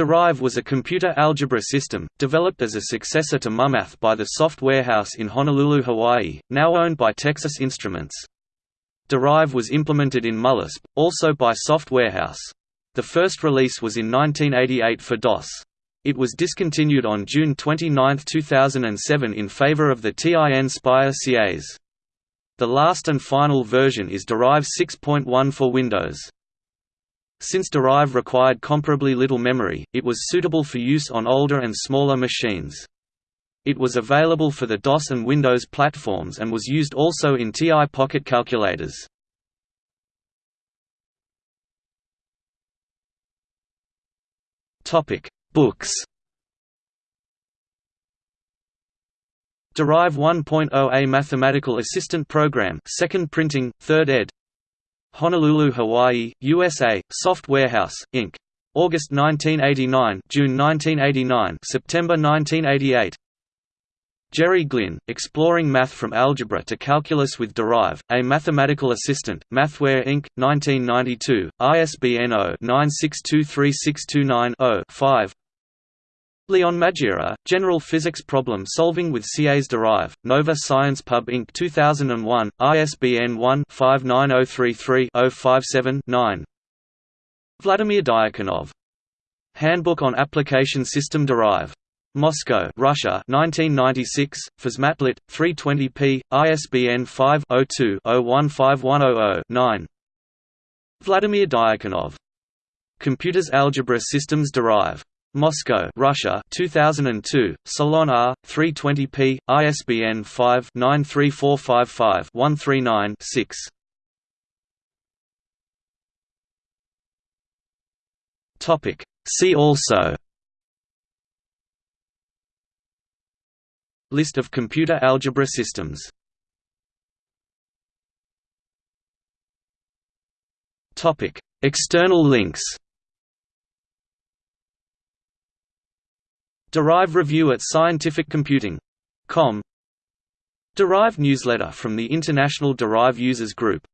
Derive was a computer algebra system, developed as a successor to muMATH by the Soft Warehouse in Honolulu, Hawaii, now owned by Texas Instruments. Derive was implemented in muLISP, also by Soft Warehouse. The first release was in 1988 for DOS. It was discontinued on June 29, 2007 in favor of the TIN Spire CAs. The last and final version is Derive 6.1 for Windows. Since Derive required comparably little memory, it was suitable for use on older and smaller machines. It was available for the DOS and Windows platforms and was used also in TI Pocket calculators. Books Derive 1.0 A Mathematical Assistant Program 2nd printing, 3rd ed. Honolulu, Hawaii, USA, Soft Warehouse, Inc. August 1989 June 1989 September 1988 Jerry Glynn, Exploring Math from Algebra to Calculus with Derive, A Mathematical Assistant, Mathware Inc., 1992, ISBN 0-9623629-0-5 Leon Magiera, General Physics Problem Solving with CAS Derive, Nova Science Pub Inc. 2001, ISBN 1-59033-057-9 Vladimir Diakonov. Handbook on Application System Derive. Moscow, Russia 1996, Physmatlit, 320p, ISBN 5-02-015100-9 Vladimir Diakonov. Computers Algebra Systems Derive. Moscow, Russia 2002, Solon R, 320p, ISBN 5-93455-139-6 Topic. See also List of computer algebra systems Topic. External links Derive review at scientificcomputing.com Derive newsletter from the International Derive Users Group